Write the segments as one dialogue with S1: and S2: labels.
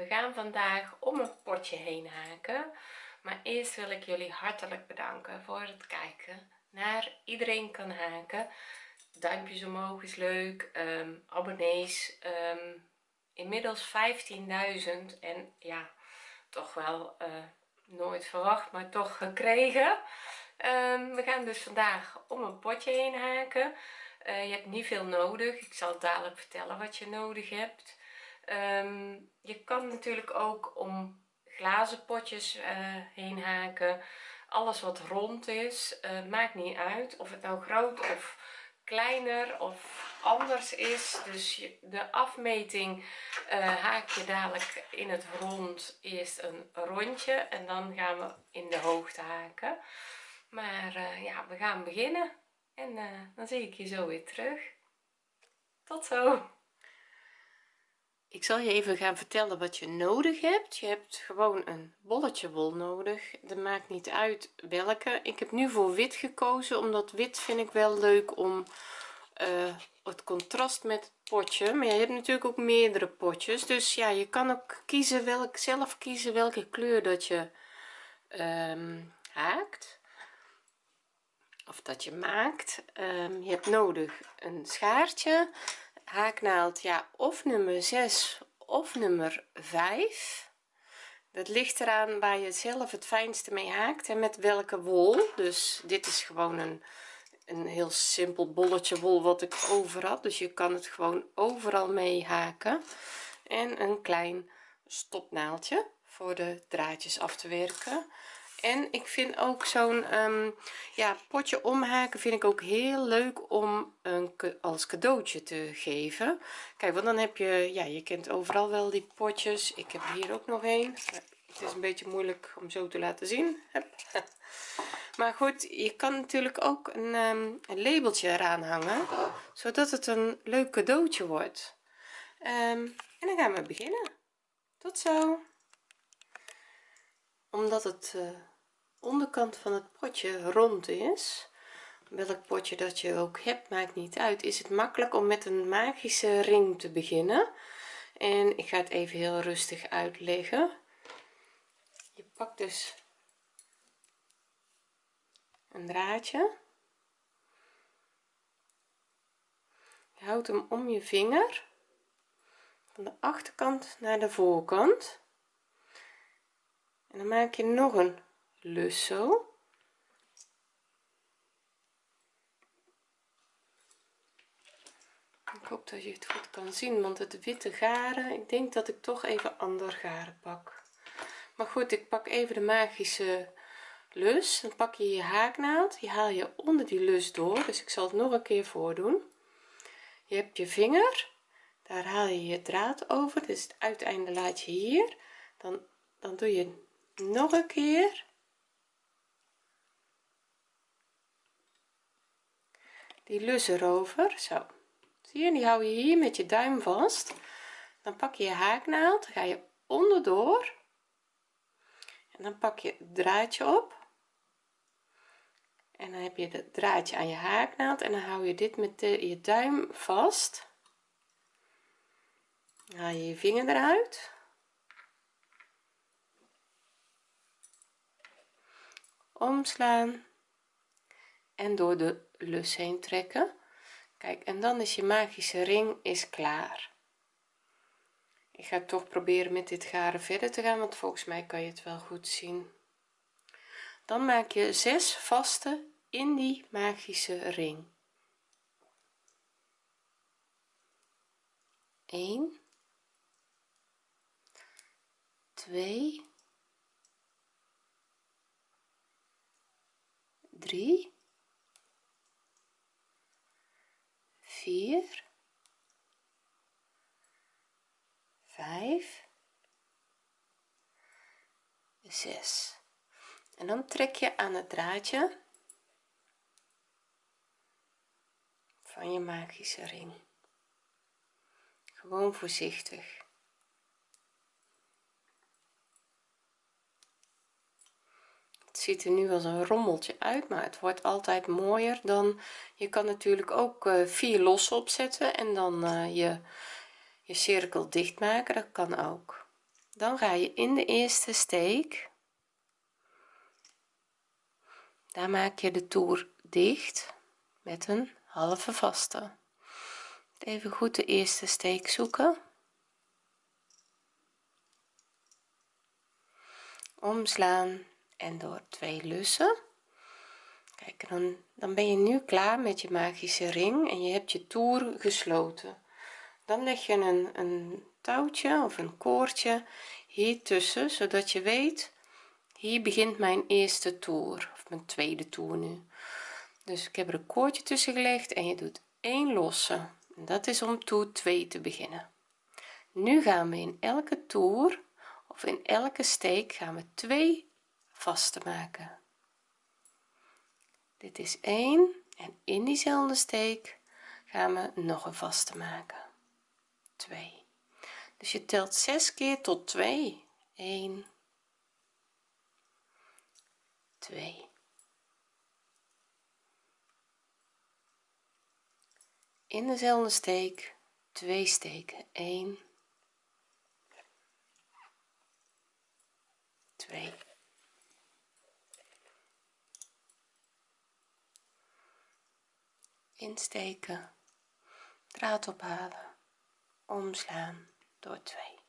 S1: we gaan vandaag om een potje heen haken maar eerst wil ik jullie hartelijk bedanken voor het kijken naar iedereen kan haken. Duimpjes omhoog is leuk um, abonnees um, inmiddels 15.000 en ja toch wel uh, nooit verwacht maar toch gekregen. Um, we gaan dus vandaag om een potje heen haken. Uh, je hebt niet veel nodig. Ik zal dadelijk vertellen wat je nodig hebt um, je kan natuurlijk ook om glazen potjes uh, heen haken. Alles wat rond is uh, maakt niet uit of het nou groot of kleiner of anders is. Dus de afmeting uh, haak je dadelijk in het rond eerst een rondje en dan gaan we in de hoogte haken. Maar ja we gaan beginnen en dan zie ik je zo weer terug. Tot zo ik zal je even gaan vertellen wat je nodig hebt. Je hebt gewoon een bolletje wol nodig. Dat maakt niet uit welke. Ik heb nu voor wit gekozen omdat wit vind ik wel leuk om uh, het contrast met het potje. Maar je hebt natuurlijk ook meerdere potjes. Dus ja je kan ook kiezen welk zelf kiezen welke kleur dat je um, haakt. Of dat je maakt. Um, je hebt nodig een schaartje haaknaald ja of nummer 6 of nummer 5 dat ligt eraan waar je zelf het fijnste mee haakt en met welke wol. Dus dit is gewoon een een heel simpel bolletje wol wat ik over had. Dus je kan het gewoon overal mee haken. En een klein stopnaaldje voor de draadjes af te werken en ik vind ook zo'n um, ja potje omhaken vind ik ook heel leuk om een als cadeautje te geven. Kijk want dan heb je ja je kent overal wel die potjes. Ik heb hier ook nog een het is een beetje moeilijk om zo te laten zien. Maar goed je kan natuurlijk ook een, um, een labeltje eraan hangen zodat het een leuk cadeautje wordt. Um, en dan gaan we beginnen. Tot zo. Omdat het uh, onderkant van het potje rond is. Welk potje dat je ook hebt maakt niet uit. Is het makkelijk om met een magische ring te beginnen? En ik ga het even heel rustig uitleggen. Je pakt dus een draadje. Je houdt hem om je vinger. Van de achterkant naar de voorkant. En dan maak je nog een lus zo ik hoop dat je het goed kan zien want het witte garen ik denk dat ik toch even ander garen pak. Maar goed ik pak even de magische lus dan pak je je haaknaald. Die haal je onder die lus door dus ik zal het nog een keer voordoen. Je hebt je vinger daar haal je je draad over dus het uiteinde laat je hier. Dan dan doe je nog een keer die lus erover. Zo. Zie je die hou je hier met je duim vast. Dan pak je je haaknaald ga je onderdoor. En dan pak je het draadje op. En dan heb je het draadje aan je haaknaald. En dan hou je dit met je duim vast. Haal je je vinger eruit. Omslaan en door de lus heen trekken. Kijk en dan is je magische ring is klaar. Ik ga toch proberen met dit garen verder te gaan want volgens mij kan je het wel goed zien. Dan maak je zes vaste in die magische ring. 1 2 3 4 5 6 en dan trek je aan het draadje van je magische ring. Gewoon voorzichtig ziet er nu als een rommeltje uit maar het wordt altijd mooier dan je kan natuurlijk ook uh, vier losse opzetten en dan uh, je je cirkel dicht maken dat kan ook. Dan ga je in de eerste steek. Daar maak je de toer dicht met een halve vaste. Even goed de eerste steek zoeken. Omslaan en door twee lussen. Kijk dan dan ben je nu klaar met je magische ring en je hebt je toer gesloten. Dan leg je een, een touwtje of een koordje hier tussen zodat je weet hier begint mijn eerste toer of mijn tweede toer nu. Dus ik heb er een koordje tussen gelegd en je doet één losse. En dat is om toer 2 te beginnen. Nu gaan we in elke toer of in elke steek gaan we twee vaste maken. Dit is 1 en in diezelfde steek gaan we nog een vaste maken. 2 dus je telt 6 keer tot 2 1 2 in dezelfde steek 2 steken. 1 2 insteken. Draad ophalen. Omslaan door 2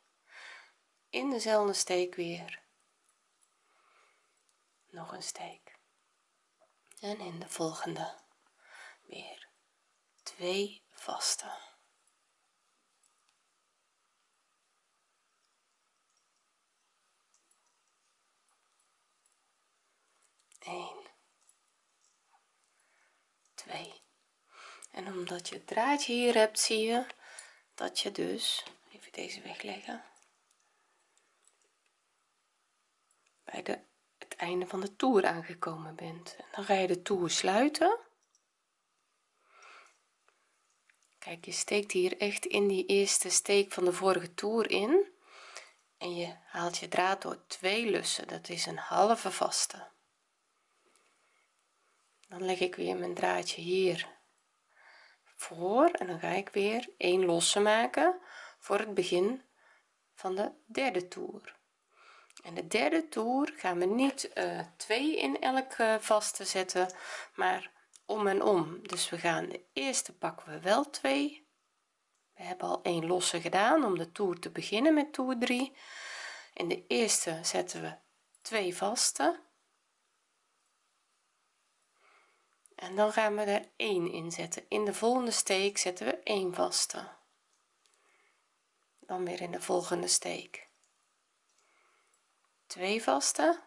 S1: in dezelfde steek weer. Nog een steek. En in de volgende. Weer. Twee vaste. Eén, twee. Omdat je het draadje hier hebt, zie je dat je dus, even deze wegleggen, bij de, het einde van de toer aangekomen bent. En dan ga je de toer sluiten. Kijk, je steekt hier echt in die eerste steek van de vorige toer in en je haalt je draad door twee lussen, dat is een halve vaste. Dan leg ik weer mijn draadje hier voor en dan ga ik weer een losse maken voor het begin van de derde toer. En de derde toer gaan we niet uh, twee in elke vaste zetten maar om en om. Dus we gaan de eerste pakken we wel twee. We hebben al een losse gedaan om de toer te beginnen met toer 3 in de eerste zetten we twee vaste en dan gaan we er 1 in zetten. In de volgende steek zetten we 1 vaste. Dan weer in de volgende steek. 2 vaste.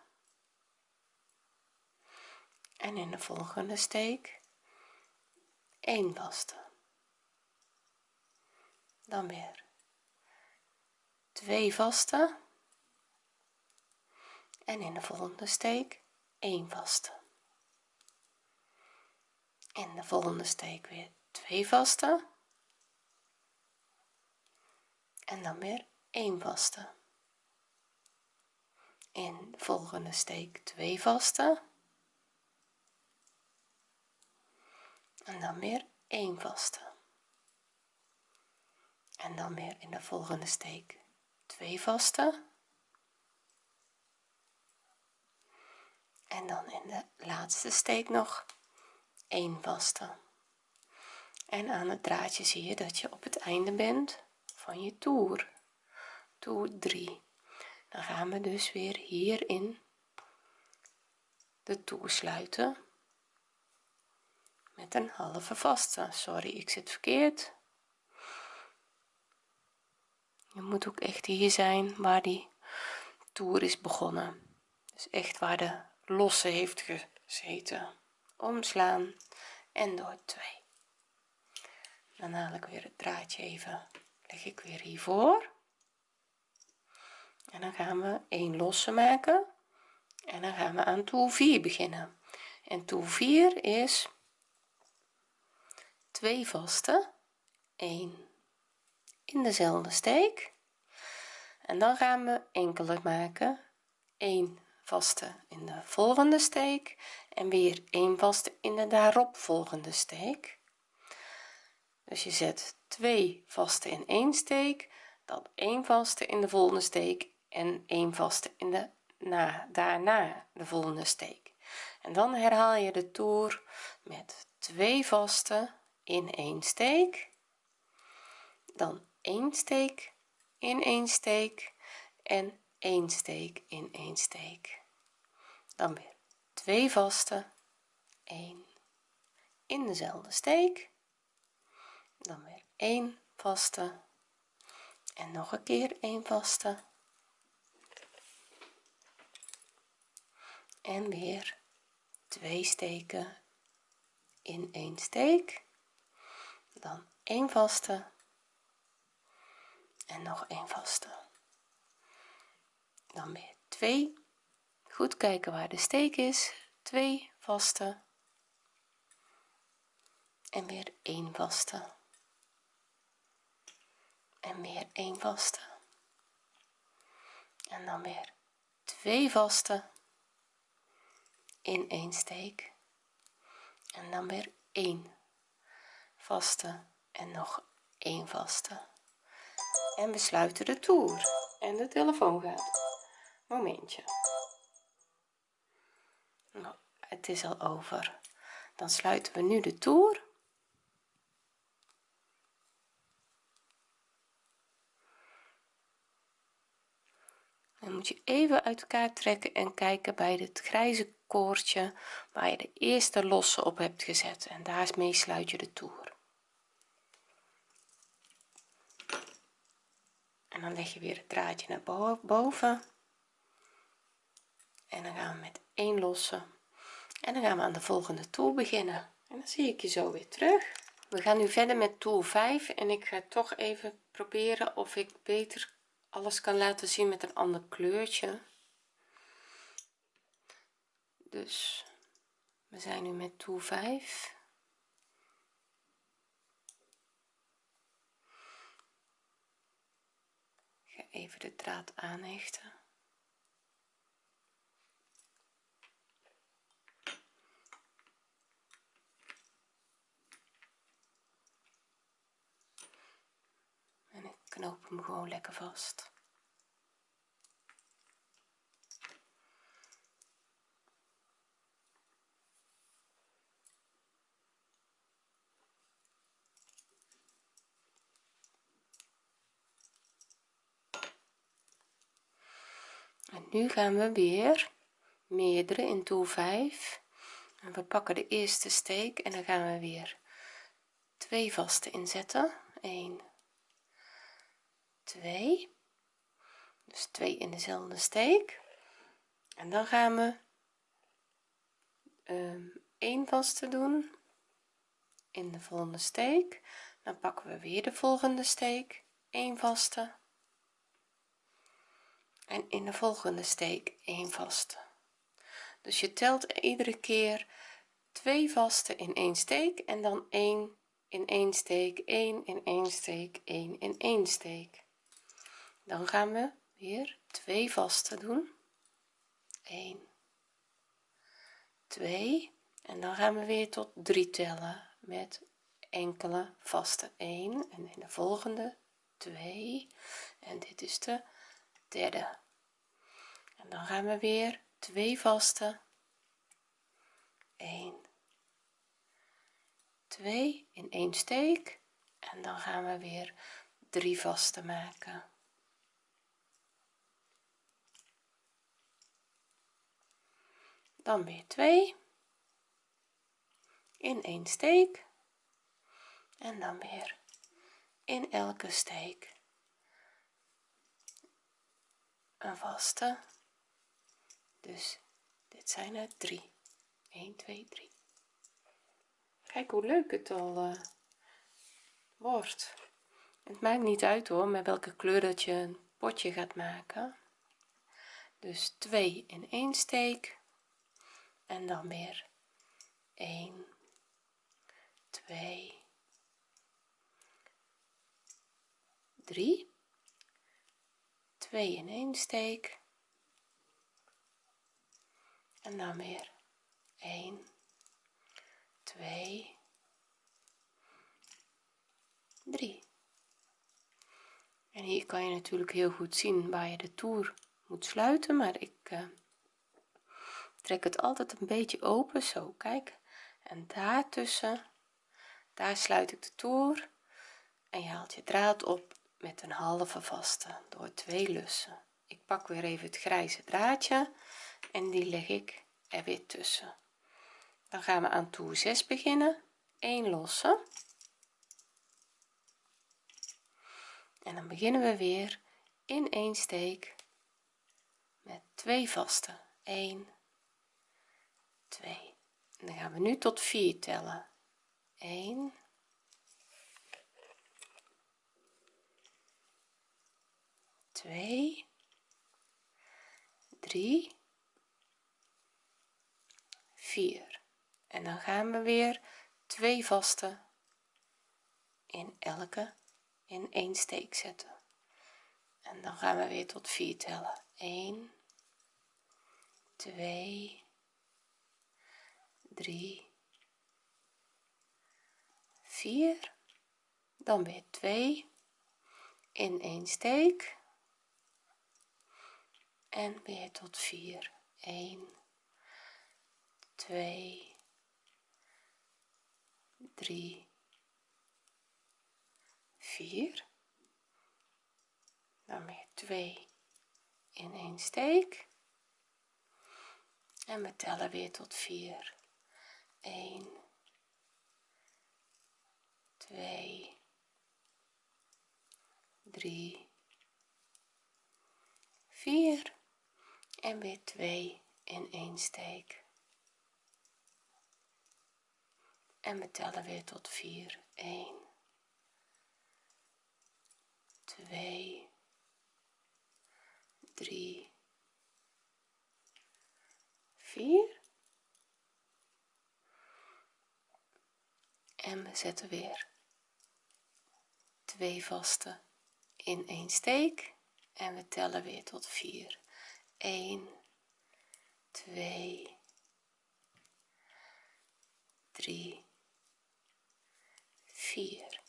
S1: En in de volgende steek 1 vaste. Dan weer 2 vaste. En in de volgende steek 1 vaste in de volgende steek weer 2 vaste en dan weer 1 vaste. In de volgende steek 2 vaste en dan weer 1 vaste. En dan weer in de volgende steek 2 vaste en dan in de laatste steek nog 1 vaste. En aan het draadje zie je dat je op het einde bent van je toer toer 3 dan gaan we dus weer hierin de toer sluiten met een halve vaste. Sorry ik zit verkeerd. Je moet ook echt hier zijn waar die toer is begonnen. Dus echt waar de losse heeft gezeten omslaan. En door 2 dan haal ik weer het draadje even. Leg ik weer hiervoor. En dan gaan we een losse maken. En dan gaan we aan toer 4 beginnen. En toer 4 is 2 vaste 1 in dezelfde steek. En dan gaan we enkele maken. 1 vaste in de volgende steek en weer 1 vaste in de daarop volgende steek. Dus je zet twee vaste in één steek dan één vaste in de volgende steek en één vaste in de na daarna de volgende steek. En dan herhaal je de toer met twee vaste in één steek dan één steek in één steek en één steek in één steek. Dan weer twee vaste 1 in dezelfde steek. Dan weer 1 vaste en nog een keer 1 vaste. En weer twee steken in één steek. Dan 1 vaste en nog een vaste dan weer 2 goed kijken waar de steek is. 2 vaste. En weer 1 vaste. En weer 1 vaste. En dan weer 2 vaste. In één steek. En dan weer 1 vaste. En nog 1 vaste. En we sluiten de toer. En de telefoon gaat momentje. Nou, het is al over. Dan sluiten we nu de toer. Dan moet je even uit elkaar trekken en kijken bij het grijze koordje waar je de eerste losse op hebt gezet. En daarmee sluit je de toer. En dan leg je weer het draadje naar boven. en dan gaan we met één losse. En dan gaan we aan de volgende toer beginnen. En dan zie ik je zo weer terug. We gaan nu verder met toer 5 en ik ga toch even proberen of ik beter alles kan laten zien met een ander kleurtje. Dus we zijn nu met toer 5 ga even de draad aanhechten en ik knoop hem gewoon lekker vast. En nu gaan we weer meerdere in toer 5 en we pakken de eerste steek en dan gaan we weer twee vaste inzetten. 1 2 dus 2 in dezelfde steek. En dan gaan we um, 1 vaste doen in de volgende steek. Dan pakken we weer de volgende steek 1 vaste. En in de volgende steek 1 vaste. Dus je telt iedere keer twee vaste in één steek en dan 1 in één steek 1 in één steek 1 in één steek dan gaan we weer twee vaste doen. 1 2 en dan gaan we weer tot 3 tellen met enkele vaste 1 en in de volgende 2 en dit is de derde. En dan gaan we weer twee vaste 1 2 in één steek. En dan gaan we weer drie vaste maken dan weer 2 in één steek. En dan weer in elke steek. Een vaste. Dus dit zijn er 3 1 2 3 kijk hoe leuk het al uh, wordt. Het maakt niet uit hoor met welke kleur dat je een potje gaat maken. Dus 2 in één steek en dan weer 1 2 3 2 in één steek. En dan weer 1 2 3 en hier kan je natuurlijk heel goed zien waar je de toer moet sluiten maar ik uh, trek het altijd een beetje open zo kijk. En daartussen daar sluit ik de toer. En je haalt je draad op met een halve vaste door twee lussen. Ik pak weer even het grijze draadje en die leg ik er weer tussen. Dan gaan we aan toer 6 beginnen. 1 losse. En dan beginnen we weer in één steek met twee vaste. 1 2 en dan gaan we nu tot 4 tellen. 1 2 3 4 en dan gaan we weer twee vaste in elke in één steek zetten. En dan gaan we weer tot 4 tellen. 1 2 3 4 dan weer 2 in één steek en weer tot 4 1 2 3 4 dan weer 2 in één steek en we tellen weer tot 4 1 2 3 4 en weer 2 in één steek. En we tellen weer tot 4 1 2 3 4 en we zetten weer twee vaste in één steek. En we tellen weer tot 4 1 2 3 4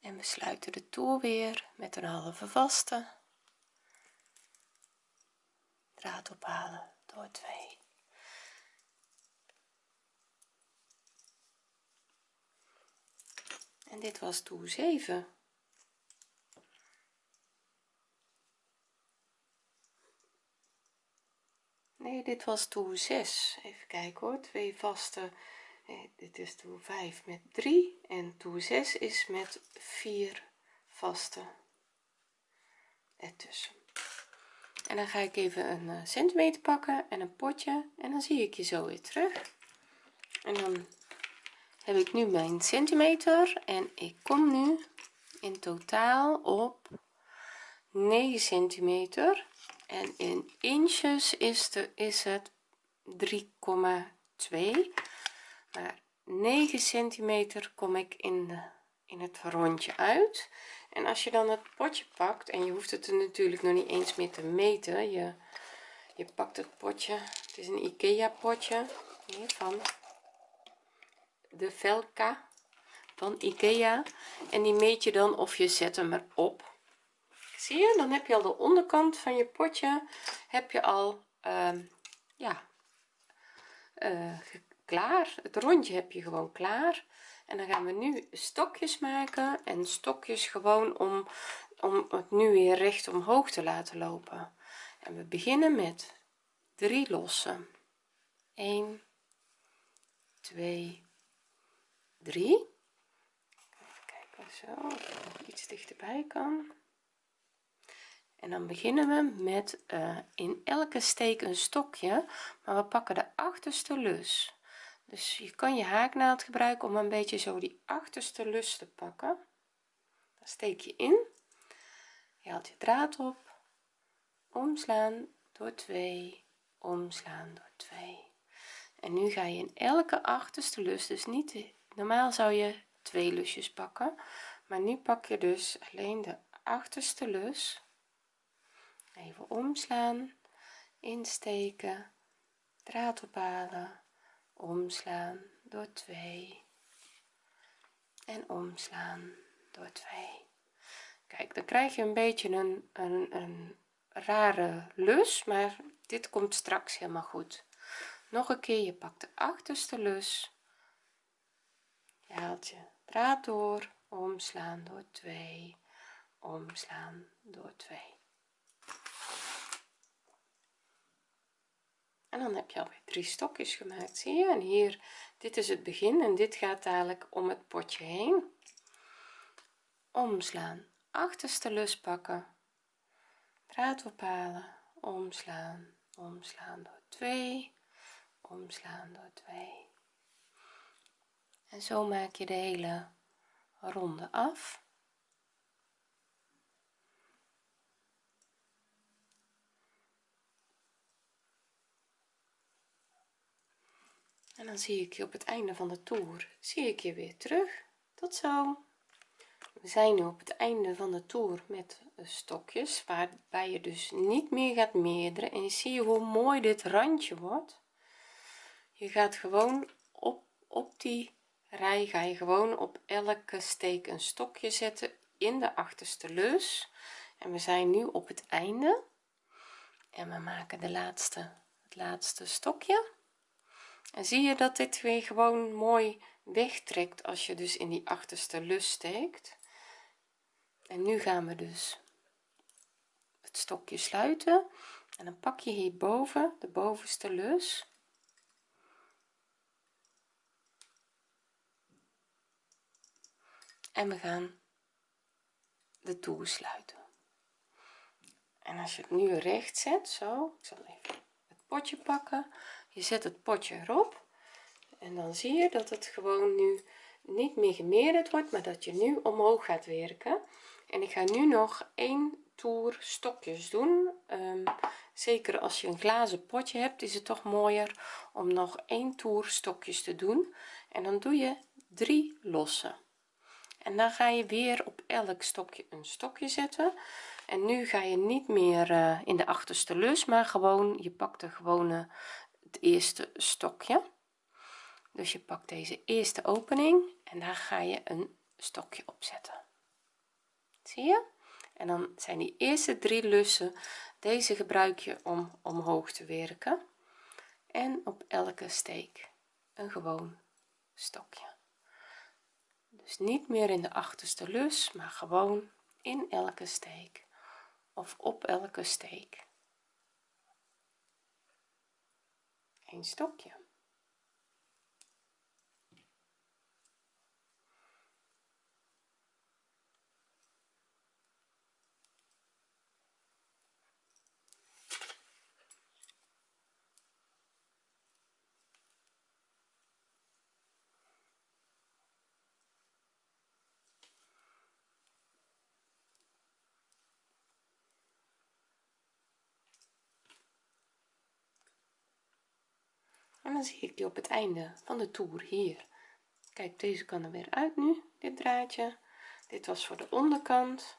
S1: en we sluiten de toer weer met een halve vaste. Draad ophalen door 2 en dit was toer 7 nee dit was toer 6 even kijken hoor. Twee vaste. Nee, dit is toer 5 met 3 en toer 6 is met 4 vaste ertussen. En dan ga ik even een uh, centimeter pakken en een potje. En dan zie ik je zo weer terug. En dan heb ik nu mijn centimeter en ik kom nu in totaal op 9 centimeter. En in inches is, de, is het 3,2 maar 9 centimeter kom ik in de in het rondje uit. En als je dan het potje pakt en je hoeft het er natuurlijk nog niet eens meer te meten. Je je pakt het potje het is een ikea potje hier van de velka van ikea en die meet je dan of je zet hem erop zie je dan heb je al de onderkant van je potje heb je al uh, ja uh, klaar. Het rondje heb je gewoon klaar. En dan gaan we nu stokjes maken en stokjes gewoon om om het nu weer recht omhoog te laten lopen. En we beginnen met 3 lossen. 1 2 3 even kijken zo iets dichterbij kan. En dan beginnen we met uh, in elke steek een stokje maar we pakken de achterste lus. Dus je kan je haaknaald gebruiken om een beetje zo die achterste lus te pakken. Dan steek je in. Je haalt je draad op. Omslaan door 2 omslaan door 2 en nu ga je in elke achterste lus dus niet normaal zou je twee lusjes pakken maar nu pak je dus alleen de achterste lus. Even omslaan insteken draad ophalen omslaan door 2 en omslaan door 2 kijk dan krijg je een beetje een, een, een rare lus maar dit komt straks helemaal goed. Nog een keer je pakt de achterste lus je draad door. Omslaan door 2 omslaan door 2 en dan heb je alweer drie stokjes gemaakt zie je? En hier dit is het begin en dit gaat dadelijk om het potje heen. Omslaan. Achterste lus pakken. Draad ophalen omslaan. Omslaan door 2 omslaan door 2 en zo maak je de hele ronde af. En dan zie ik je op het einde van de toer zie ik je weer terug. Tot zo. We zijn nu op het einde van de toer met stokjes waarbij je dus niet meer gaat meerderen. En zie je hoe mooi dit randje wordt. Je gaat gewoon op op die rij ga je gewoon op elke steek een stokje zetten in de achterste lus en we zijn nu op het einde. En we maken de laatste het laatste stokje. En zie je dat dit weer gewoon mooi wegtrekt als je dus in die achterste lus steekt? En nu gaan we dus het stokje sluiten. En dan pak je hierboven de bovenste lus en we gaan de toer sluiten. En als je het nu recht zet zo ik zal even het potje pakken. Je zet het potje erop. En dan zie je dat het gewoon nu niet meer gemeerderd wordt maar dat je nu omhoog gaat werken. En ik ga nu nog één toer stokjes doen. Um, zeker als je een glazen potje hebt is het toch mooier om nog één toer stokjes te doen. En dan doe je drie losse en dan ga je weer op elk stokje een stokje zetten. En nu ga je niet meer uh, in de achterste lus maar gewoon je pakt de gewone het eerste stokje. Dus je pakt deze eerste opening en daar ga je een stokje opzetten zie je? En dan zijn die eerste drie lussen deze gebruik je om omhoog te werken. En op elke steek een gewoon stokje dus niet meer in de achterste lus maar gewoon in elke steek. Of op elke steek. Een stokje en dan zie ik je op het einde van de toer hier. Kijk deze kan er weer uit nu dit draadje. Dit was voor de onderkant.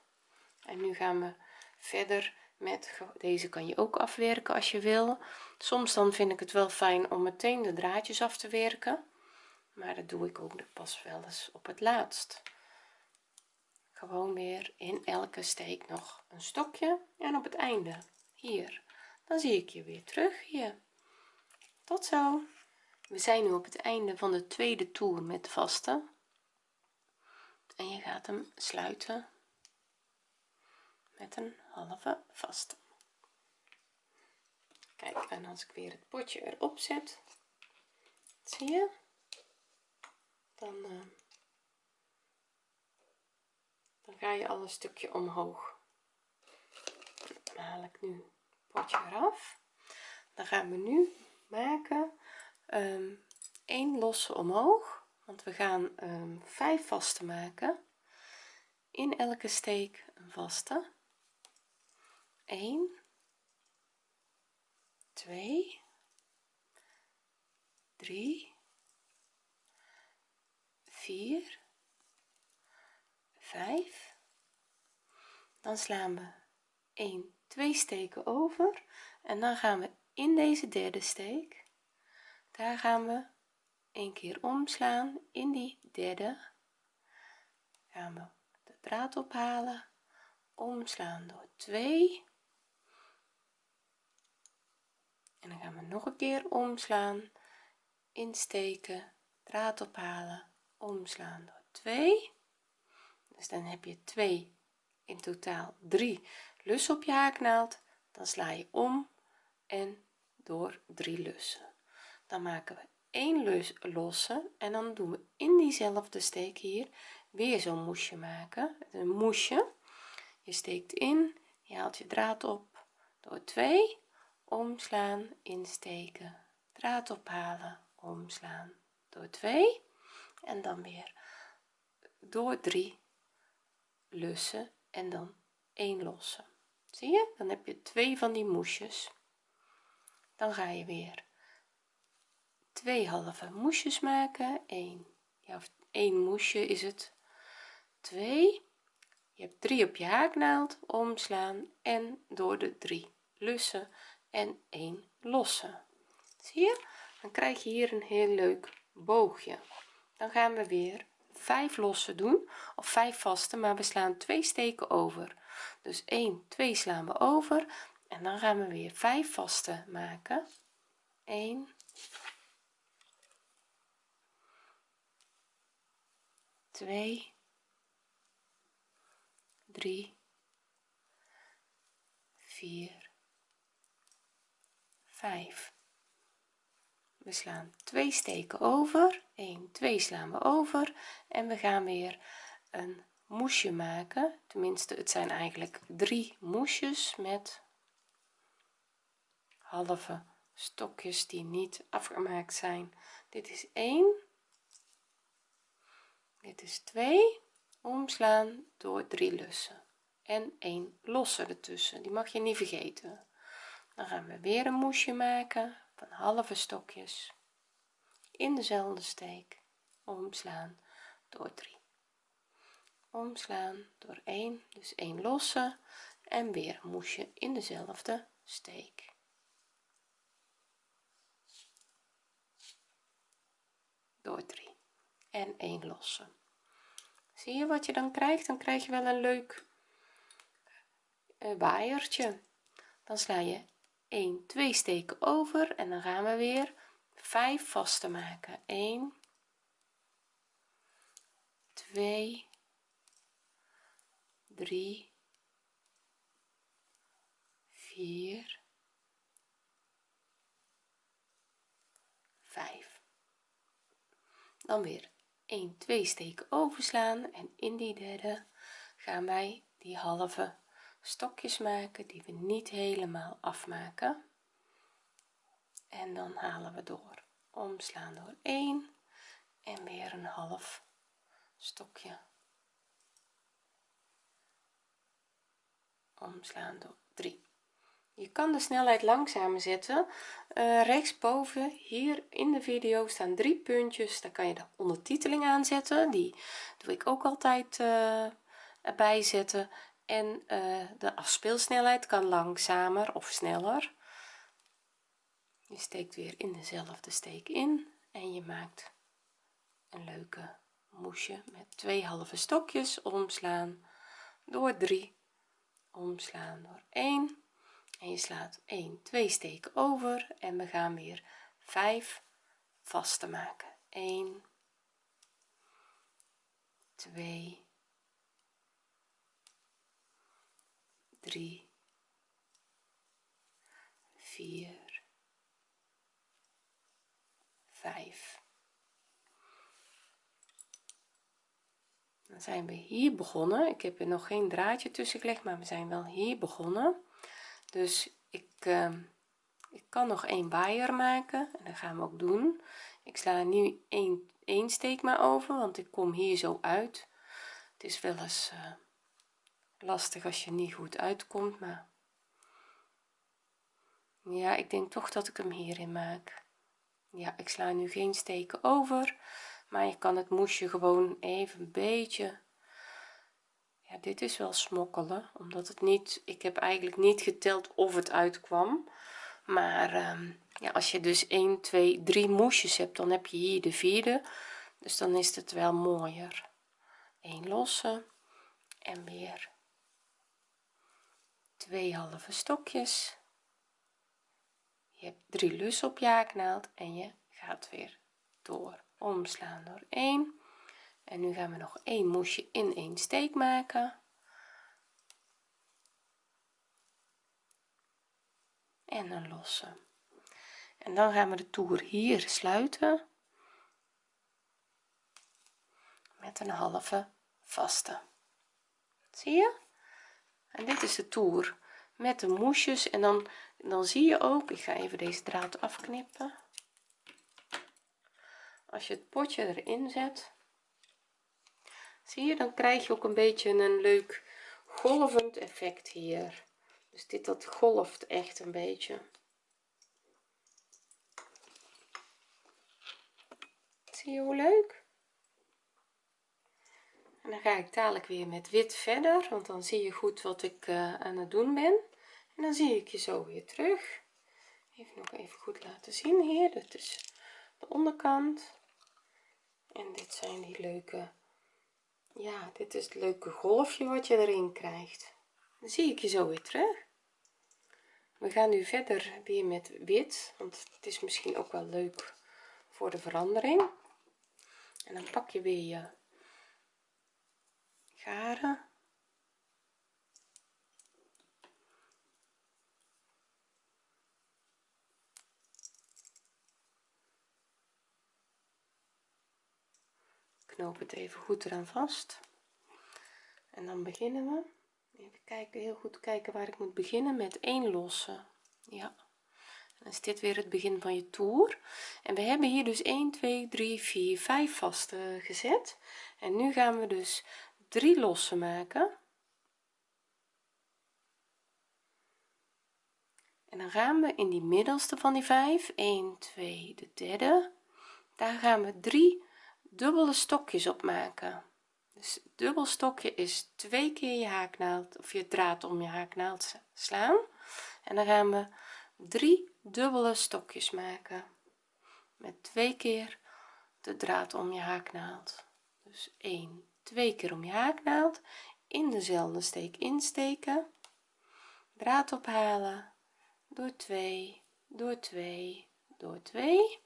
S1: En nu gaan we verder met deze kan je ook afwerken als je wil. Soms dan vind ik het wel fijn om meteen de draadjes af te werken maar dat doe ik ook pas wel eens op het laatst. Gewoon weer in elke steek nog een stokje en op het einde hier. Dan zie ik je weer terug hier tot zo. We zijn nu op het einde van de tweede toer met vaste en je gaat hem sluiten met een halve vaste. Kijk en als ik weer het potje erop zet zie je? Dan uh, dan ga je al een stukje omhoog. Dan haal ik nu het potje eraf. Dan gaan we nu maken um, 1 losse omhoog want we gaan um, 5 vaste maken. In elke steek een vaste. 1 2 3 4 5 dan slaan we 1 2 steken over. En dan gaan we in deze derde steek. Daar gaan we een keer omslaan in die derde. Gaan we de draad ophalen. Omslaan door 2 en dan gaan we nog een keer omslaan insteken draad ophalen. Omslaan door 2 dus dan heb je 2 in totaal 3 lussen op je haaknaald. Dan sla je om en door 3 lussen. Dan maken we 1 lus losse en dan doen we in diezelfde steek hier weer zo'n moesje maken. Een moesje. Je steekt in je haalt je draad op. Door 2 omslaan insteken. Draad ophalen omslaan. Door 2 en dan weer door 3 lussen en dan 1 losse. Zie je? Dan heb je twee van die moesjes dan ga je weer twee halve moesjes maken. 1 ja of 1 moesje is het. 2 je hebt 3 op je haaknaald omslaan en door de 3 lussen en 1 losse zie je? Dan krijg je hier een heel leuk boogje. Dan gaan we weer 5 losse doen of 5 vaste maar we slaan twee steken over. Dus 1 2 slaan we over en dan gaan we weer 5 vaste maken. 1 2 3 4 5 we slaan twee steken over. 1 2 slaan we over. En we gaan weer een moesje maken. Tenminste het zijn eigenlijk drie moesjes met halve stokjes die niet afgemaakt zijn. Dit is 1 dit is 2 omslaan door 3 lussen. En 1 losse ertussen. Die mag je niet vergeten. Dan gaan we weer een moesje maken van halve stokjes. In dezelfde steek. Omslaan door 3 omslaan door 1 dus 1 losse. En weer een moesje in dezelfde steek door 3 en 1 losse. Zie je wat je dan krijgt? Dan krijg je wel een leuk uh, waaiertje. Dan sla je 1 2 steken over en dan gaan we weer 5 vaste maken. 1 2 3 4 5 dan weer 1 2 steken overslaan en in die derde gaan wij die halve stokjes maken die we niet helemaal afmaken. En dan halen we door omslaan door 1 en weer een half stokje. Omslaan door 3 je kan de snelheid langzamer zetten uh, rechtsboven hier in de video staan drie puntjes. Daar kan je de ondertiteling aanzetten. Die doe ik ook altijd uh, zetten. En uh, de afspeelsnelheid kan langzamer of sneller. Je steekt weer in dezelfde steek in en je maakt een leuke moesje met twee halve stokjes omslaan door 3 omslaan door 1 en je slaat 1 2 steken over en we gaan weer 5 vaste maken. 1 2 3 4 5 dan zijn we hier begonnen. Ik heb er nog geen draadje tussen gelegd maar we zijn wel hier begonnen dus ik uh, ik kan nog een waaier maken en dat gaan we ook doen. Ik sla nu één één steek maar over want ik kom hier zo uit. Het is wel eens uh, lastig als je niet goed uitkomt maar ja ik denk toch dat ik hem hierin maak. Ja ik sla nu geen steken over maar je kan het moesje gewoon even een beetje ja dit is wel smokkelen omdat het niet ik heb eigenlijk niet geteld of het uitkwam. Maar um, ja als je dus 1 2 3 moesjes hebt dan heb je hier de vierde. Dus dan is het wel mooier. 1 losse en weer twee halve stokjes. Je hebt drie lussen op je haaknaald en je gaat weer door. Omslaan door 1 en nu gaan we nog een moesje in een steek maken. En een losse en dan gaan we de toer hier sluiten. Met een halve vaste. Zie je? En dit is de toer met de moesjes en dan dan zie je ook ik ga even deze draad afknippen. Als je het potje erin zet zie je dan krijg je ook een beetje een leuk golvend effect hier. Dus dit dat golft echt een beetje. Zie je hoe leuk? En dan ga ik dadelijk weer met wit verder want dan zie je goed wat ik uh, aan het doen ben. En dan zie ik je zo weer terug. Even nog even goed laten zien hier. Dit is de onderkant. En dit zijn die leuke ja dit is het leuke golfje wat je erin krijgt. Dan zie ik je zo weer terug. We gaan nu verder weer met wit want het is misschien ook wel leuk voor de verandering. En dan pak je weer je garen knoop het even goed eraan vast. En dan beginnen we. Even kijken heel goed kijken waar ik moet beginnen met één losse ja dan is dit weer het begin van je toer. En we hebben hier dus 1 2 3 4 5 vaste gezet. En nu gaan we dus drie losse maken. En dan gaan we in die middelste van die 5 1 2 de derde. Daar gaan we drie dubbele stokjes op maken dus dubbel stokje is twee keer je haaknaald of je draad om je haaknaald slaan. En dan gaan we drie dubbele stokjes maken. Met twee keer de draad om je haaknaald. Dus 1 twee keer om je haaknaald. In dezelfde steek insteken. Draad ophalen. Door 2 door 2 door 2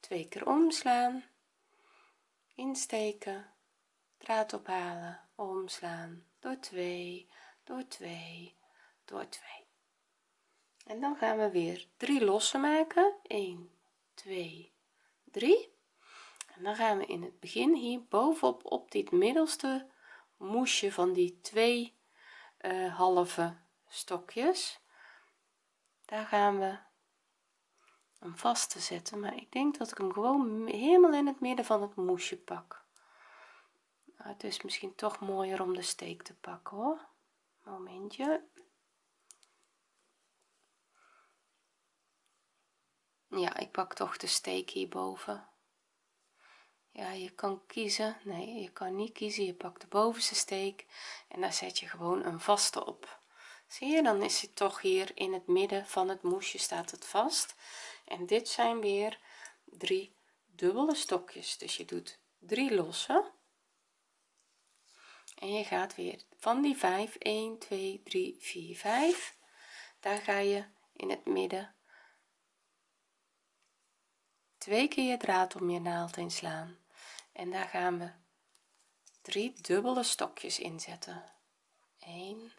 S1: twee keer omslaan insteken. Draad ophalen. Omslaan. Door 2 door 2 door 2 en dan gaan we weer drie losse maken. 1 2 3 en dan gaan we in het begin hier bovenop op dit middelste moesje van die twee uh, halve stokjes. Daar gaan we hem vast te zetten maar ik denk dat ik hem gewoon helemaal in het midden van het moesje pak. Nou, het is misschien toch mooier om de steek te pakken hoor. Momentje. Ja ik pak toch de steek hierboven. Ja je kan kiezen. Nee je kan niet kiezen. Je pakt de bovenste steek en daar zet je gewoon een vaste op. Zie je dan is het toch hier in het midden van het moesje staat het vast en dit zijn weer drie dubbele stokjes. Dus je doet drie losse. En je gaat weer van die 5 1 2 3 4 5 daar ga je in het midden twee keer je draad om je naald heen slaan. En daar gaan we drie dubbele stokjes inzetten 1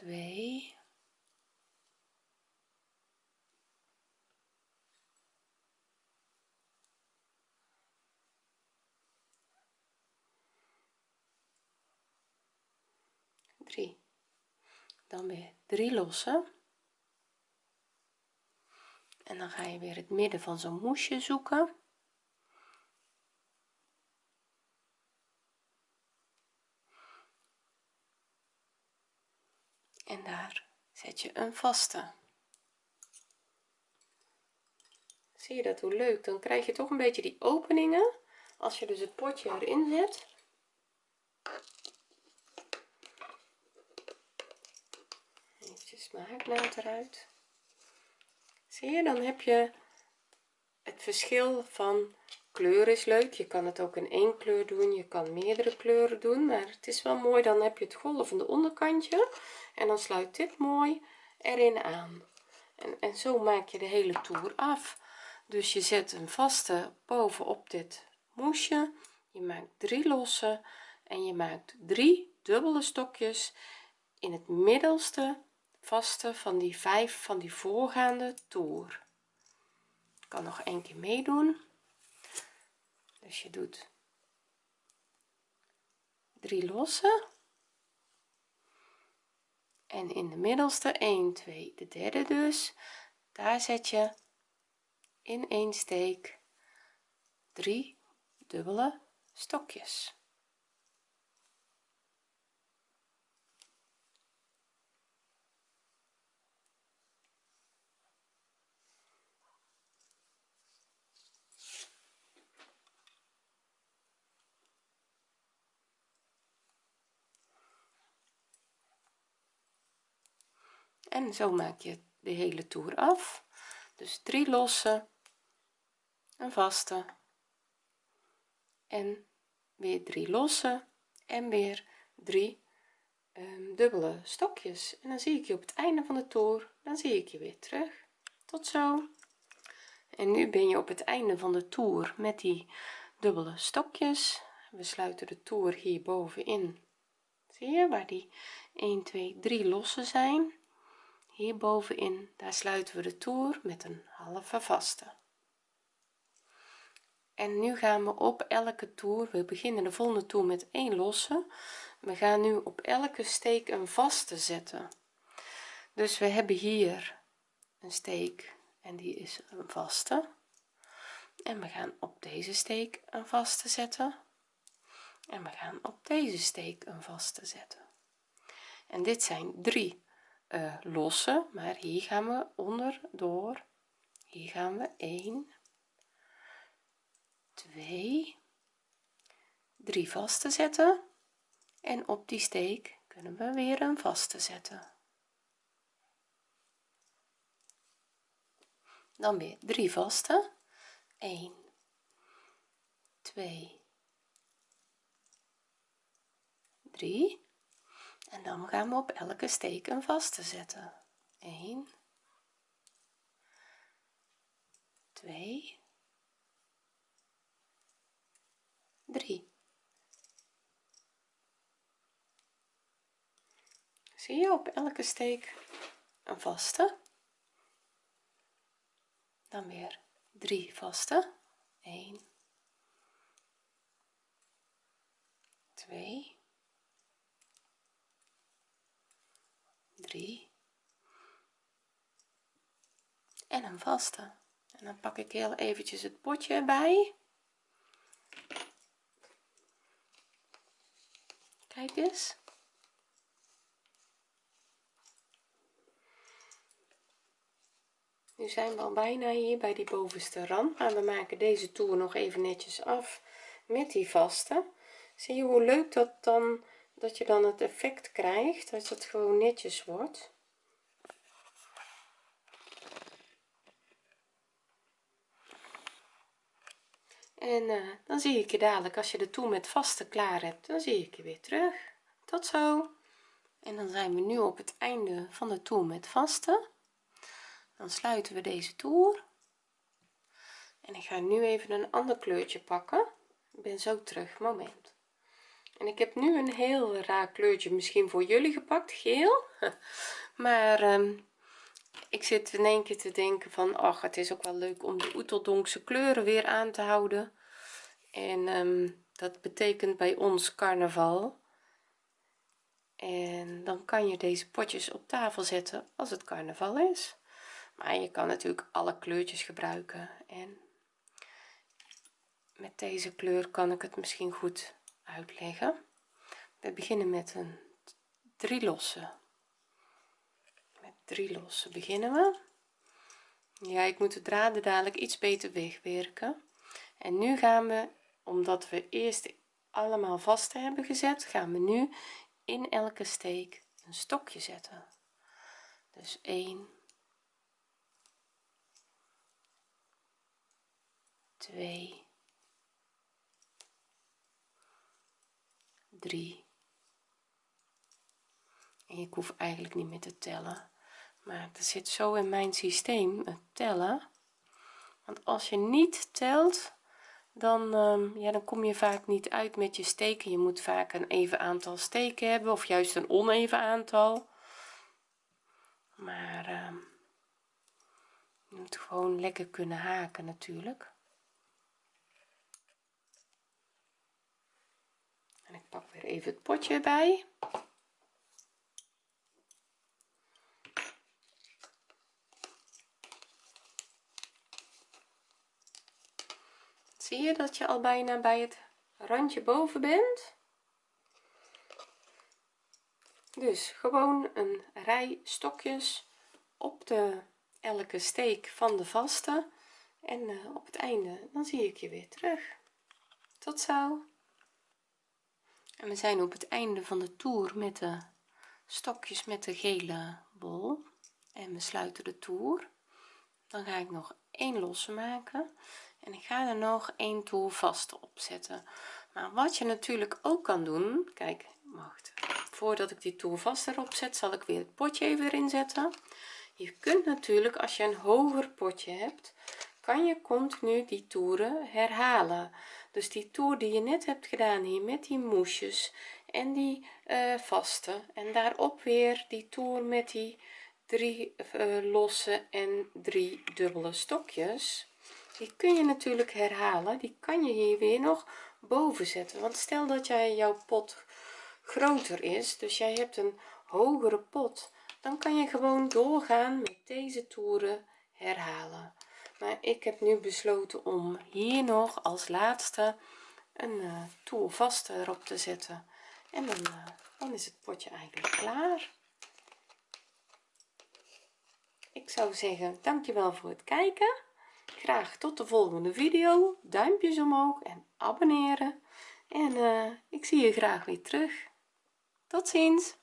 S1: 2 3 dan weer 3 lossen. En dan ga je weer het midden van zo'n moesje zoeken en daar zet je een vaste. Zie je dat? Hoe leuk. Dan krijg je toch een beetje die openingen. Als je dus het potje erin zet. Eventjes mijn eruit. Zie je? Dan heb je het verschil van kleur is leuk. Je kan het ook in één kleur doen. Je kan meerdere kleuren doen. Maar het is wel mooi. Dan heb je het golvende onderkantje en dan sluit dit mooi erin aan. En, en zo maak je de hele toer af. Dus je zet een vaste bovenop dit moesje. Je maakt drie losse en je maakt drie dubbele stokjes in het middelste vaste van die vijf van die voorgaande toer. Ik kan nog een keer meedoen. Dus je doet drie losse en in de middelste 1 2 de derde dus. Daar zet je in één steek drie dubbele stokjes en zo maak je de hele toer af. Dus drie losse een vaste en weer drie losse en weer drie um, dubbele stokjes. En dan zie ik je op het einde van de toer dan zie ik je weer terug. Tot zo. En nu ben je op het einde van de toer met die dubbele stokjes. We sluiten de toer hier bovenin zie je waar die 1 2 3 losse zijn hier bovenin daar sluiten we de toer met een halve vaste. En nu gaan we op elke toer we beginnen de volgende toer met 1 losse. We gaan nu op elke steek een vaste zetten. Dus we hebben hier een steek en die is een vaste. En we gaan op deze steek een vaste zetten. En we gaan op deze steek een vaste zetten. En dit zijn drie uh, losse maar hier gaan we onderdoor hier gaan we. 1 2 3 vaste zetten. En op die steek kunnen we weer een vaste zetten. Dan weer 3 vaste. 1 2 3 en dan gaan we op elke steek een vaste zetten. 1 2 3 zie je op elke steek een vaste. Dan weer 3 vaste. 1 2 3 en een vaste en dan pak ik heel eventjes het potje erbij. Kijk eens. Nu zijn we al bijna hier bij die bovenste rand maar we maken deze toer nog even netjes af met die vaste. Zie je hoe leuk dat dan dat je dan het effect krijgt dat het gewoon netjes wordt. En uh, dan zie ik je dadelijk als je de toer met vaste klaar hebt dan zie ik je weer terug. Tot zo. En dan zijn we nu op het einde van de toer met vaste. Dan sluiten we deze toer. En ik ga nu even een ander kleurtje pakken. Ik ben zo terug. Moment en ik heb nu een heel raar kleurtje misschien voor jullie gepakt geel. Maar um, ik zit in één keer te denken van ach het is ook wel leuk om de oeteldonkse kleuren weer aan te houden. En um, dat betekent bij ons carnaval. En dan kan je deze potjes op tafel zetten als het carnaval is. Maar je kan natuurlijk alle kleurtjes gebruiken. En met deze kleur kan ik het misschien goed uitleggen. We beginnen met een drie losse. met drie losse beginnen we. Ja ik moet de draden dadelijk iets beter wegwerken. En nu gaan we omdat we eerst allemaal vast hebben gezet gaan we nu in elke steek een stokje zetten. Dus 1 2 3 en ik hoef eigenlijk niet meer te tellen. Maar het zit zo in mijn systeem het tellen. Want als je niet telt dan um, ja dan kom je vaak niet uit met je steken. Je moet vaak een even aantal steken hebben of juist een oneven aantal. Maar um, je moet gewoon lekker kunnen haken natuurlijk en ik pak weer even het potje bij zie je dat je al bijna bij het randje boven bent? Dus gewoon een rij stokjes op de elke steek van de vaste. En uh, op het einde dan zie ik je weer terug. Tot zo en we zijn op het einde van de toer met de stokjes met de gele bol. En we sluiten de toer. Dan ga ik nog één losse maken. En ik ga er nog één toer vast opzetten maar wat je natuurlijk ook kan doen kijk voordat ik die toer vast erop zet zal ik weer het potje erin zetten je kunt natuurlijk als je een hoger potje hebt kan je continu die toeren herhalen dus die toer die je net hebt gedaan hier met die moesjes en die uh, vaste en daarop weer die toer met die drie uh, losse en drie dubbele stokjes. Die kun je natuurlijk herhalen die kan je hier weer nog boven zetten. Want stel dat jij jouw pot groter is dus jij hebt een hogere pot dan kan je gewoon doorgaan met deze toeren herhalen maar ik heb nu besloten om hier nog als laatste een uh, toer vast erop te zetten. En dan, uh, dan is het potje eigenlijk klaar. Ik zou zeggen dankjewel voor het kijken. Graag tot de volgende video. Duimpjes omhoog en abonneren. En uh, ik zie je graag weer terug. Tot ziens